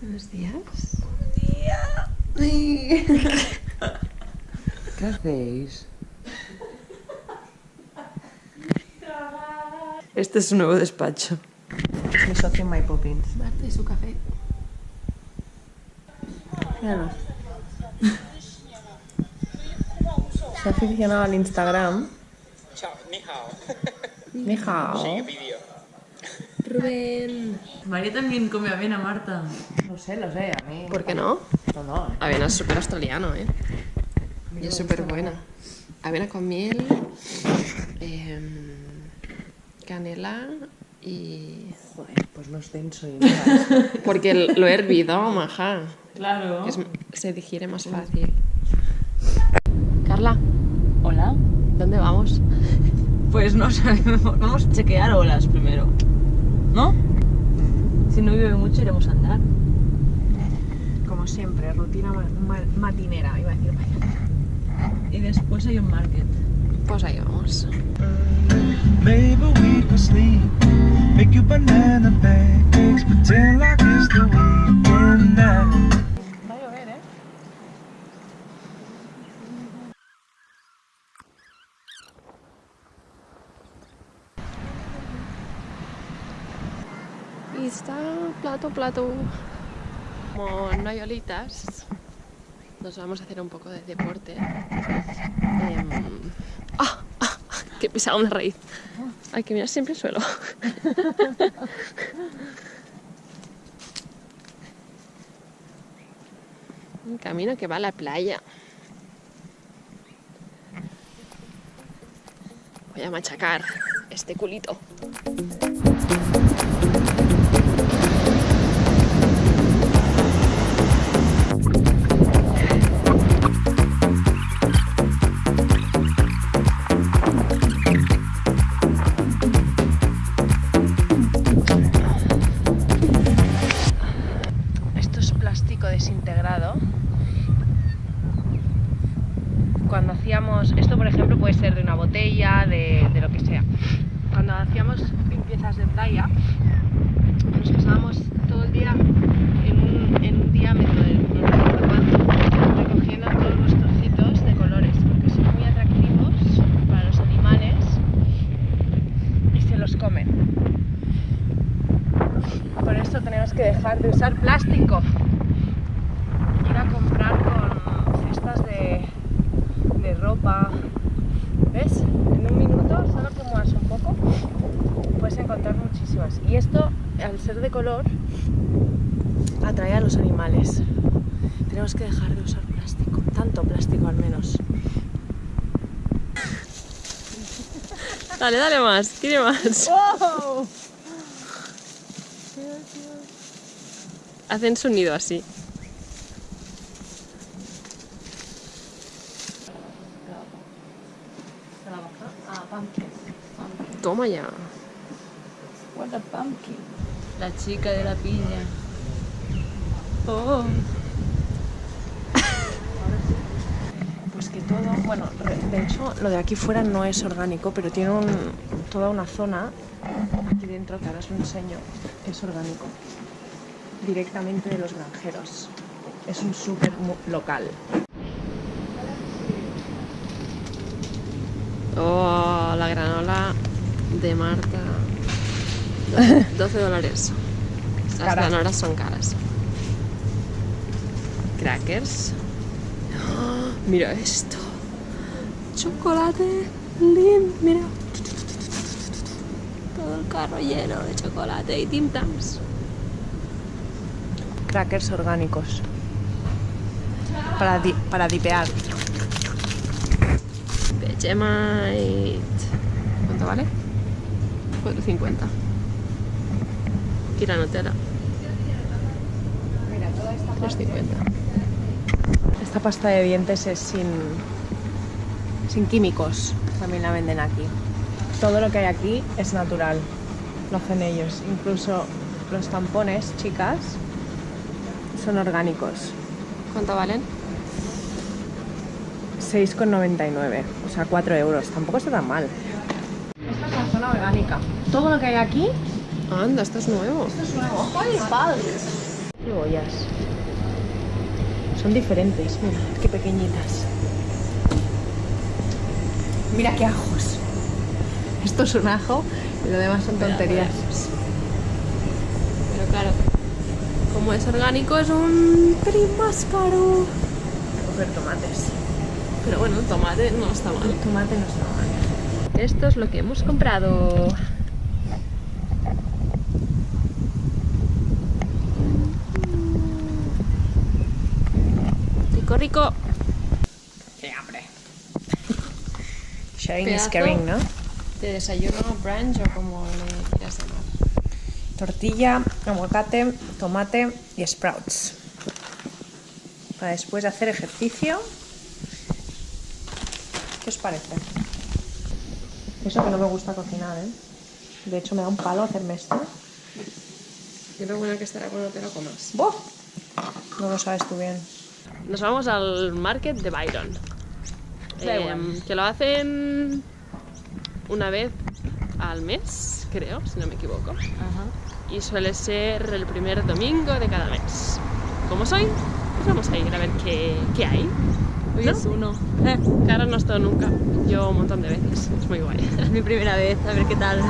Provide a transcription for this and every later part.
Buenos días. ¿Qué hacéis? Este es su nuevo despacho. Es mi socio My Poppins. Marta y su café. Míranos. Se ha aficionado al Instagram. Chao, ni hao. Ni hao. Sigue vídeo. Rubén. María también come avena, Marta. No sé, lo sé, a mí. ¿Por qué no? No, no. eh. Avena es súper australiano, ¿eh? Y es súper buena. Avena con miel, em, canela y... Joder, pues no es denso y nada. Porque lo he hervido, maja. Claro. es- se digiere más fácil. Carla, Hola. ¿dónde vamos? Pues no sabemos. Vamos a chequear olas primero. ¿No? Si no llueve mucho, iremos a andar. Como siempre, rutina ma- ma- matinera, iba a decir. Y después hay un market. Pues ahí vamos. Maybe we could sleep. Make you banana pancakes. Pretend like it's the weekend now. Va a llover, ¿eh? Y está plato, plato. Como no hay olitas, nos vamos a hacer un poco de deporte. Em, ¡Ah! ¡Ah! He pisado una raíz. Hay que mirar siempre el suelo. Un camino que va a la playa. Voy a machacar este culito. Plástico desintegrado. Cuando hacíamos, esto por ejemplo puede ser de una botella, de, lo que sea. Cuando hacíamos limpiezas de playa, nos pasábamos todo el día en un, en un diámetro recogiendo todos los trocitos de colores, porque son muy atractivos para los animales y se los comen. Por esto tenemos que dejar de usar plástico. Ir a comprar con cestas de, de ropa. ¿Ves? En un minuto, solo que muevas un poco, puedes encontrar Y esto, al ser de color, atrae a los animales. Tenemos que dejar de usar plástico, tanto plástico al menos. Dale, dale más, quiere más. Hacen sonido así. Toma ya. What a pumpkin. La chica de la piña. Oh. Pues que todo, bueno, de hecho lo de aquí fuera no es orgánico, pero tiene un- toda una zona aquí dentro que ahora os lo enseño, es orgánico, directamente de los granjeros. Es un súper local. Oh, la granola de Marta. 12 dólares. Las granolas son caras. Crackers. Mira esto. Chocolate. Lim, mira. Todo el carro lleno de chocolate y Tim Tams. Crackers orgánicos. Para, di- para dipear. Vegemite. ¿Cuánto vale? 4.50. Y la Nutella. 3.50. Esta pasta de dientes es sin, sin químicos, también la venden aquí. Todo lo que hay aquí es natural, lo hacen ellos. Incluso los tampones, chicas, son orgánicos. ¿Cuánto valen? 6,99, o sea, 4 euros. Tampoco está tan mal. Esta es la zona orgánica. Todo lo que hay aquí Anda, esto es nuevo. es nuevo. Cebollas. Son diferentes, mira, qué pequeñitas. Mira qué ajos. Esto es un ajo y lo demás son tonterías. Pero claro, como es orgánico es un pelín más caro. Coger tomates. Pero bueno, el tomate no está mal. El tomate no está mal. Esto es lo que hemos comprado. Rico. ¡Qué hambre! Sharing is caring, ¿no? De desayuno, brunch o como le quieras llamar. Tortilla, aguacate, tomate y sprouts. Para después de hacer ejercicio. ¿Qué os parece? Eso que no me gusta cocinar, ¿eh? De hecho, me da un palo hacerme esto. Y lo bueno que estará cuando te lo comas. ¡Boh! No lo sabes tú bien. Nos vamos al market de Byron. Em, que lo hacen una vez al mes, creo, si no me equivoco. Y suele ser el primer domingo de cada mes. Como soy, pues vamos a ir a ver qué, qué hay. Hoy ¿No? es uno. Cara no he estado nunca, yo un montón de veces, es muy guay. Es mi primera vez, a ver qué tal.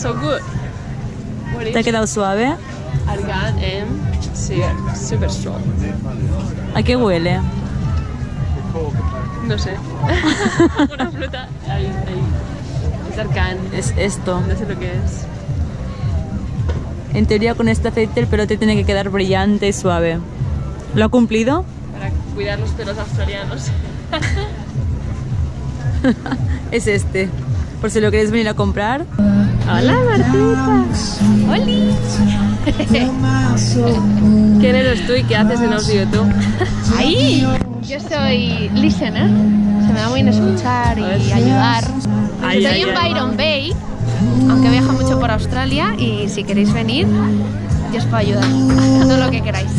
So good. ¿te ha quedado suave? Argan and sí, super strong. ¿A qué huele? No sé. Una fruta. Ahí, ahí. Es arcán. Es esto. No sé lo que es. En teoría con este aceite el pelo te tiene que quedar brillante y suave. ¿Lo ha cumplido? Para cuidar los pelos australianos. Es este. Por si lo queréis venir a comprar. Hola Martita. ¡Holi! ¿Quién eres tú y qué haces en los YouTube? Ahí, yo soy listener, se me da muy bien escuchar y ayudar. Ay, Estoy ay, en ay. Byron Bay, aunque viajo mucho por Australia y si queréis venir, yo os puedo ayudar. Todo lo que queráis.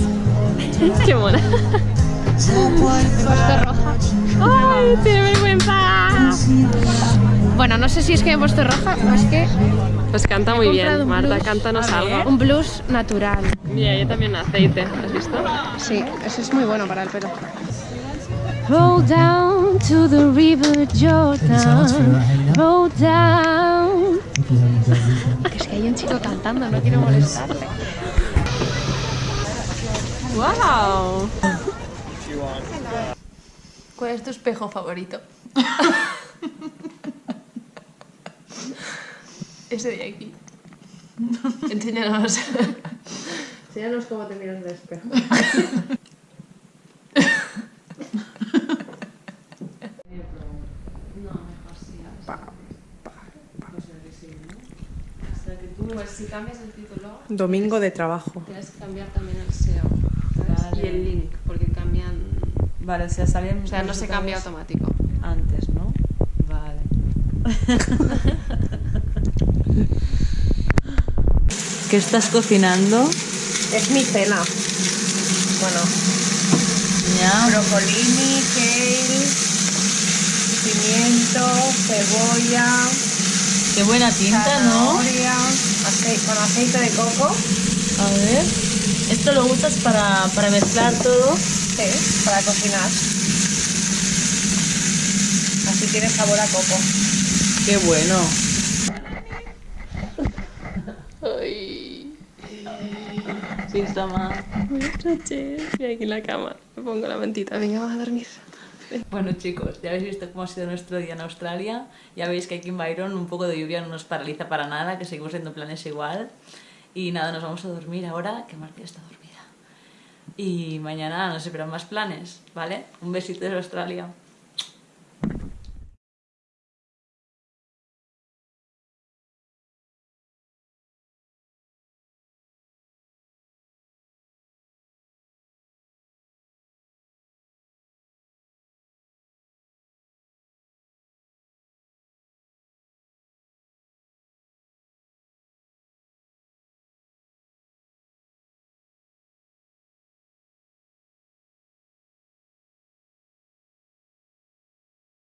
¡Qué mona! Me he puesto roja. ¡Ay, tiene vergüenza! Bueno, no sé si es que me he puesto roja o es que Pues canta muy bien. Marta, blues. cántanos algo. un blues natural. Mira, yo también aceite. ¿Has visto? Sí, eso es muy bueno para el pelo. Roll down to the river Jordan. Roll down. Que es que hay un chico cantando, no quiero molestarle. ¡Wow! ¿Cuál es tu espejo favorito? Ese de aquí. Enséñanos. Enséñanos cómo te miras en el espejo. Si cambias el título, Domingo de trabajo. tienes que cambiar también el SEO. Y el link, porque cambian. Vale, o sea, salen O sea, no se cambia automático. antes, ¿no? Vale. ¿Qué estás cocinando? Es mi cena. Bueno, Ya. brocolini, kale, pimiento, cebolla, Qué buena pinta, ¿no? con aceite de coco. A ver. Esto lo usas para, para mezclar todo. Sí, para cocinar. Así tiene sabor a coco. Qué bueno. Ay. Sí, está mal. Buenas noches. Estoy aquí en la cama. Me pongo la mantita. Venga, vamos a dormir. Bueno chicos, ya habéis visto cómo ha sido nuestro día en Australia. Ya veis que aquí en Byron un poco de lluvia no nos paraliza para nada, que seguimos haciendo planes igual. Y nada, nos vamos a dormir ahora, que Marcia está dormida. Y mañana nos esperan más planes, ¿vale? Un besito desde Australia.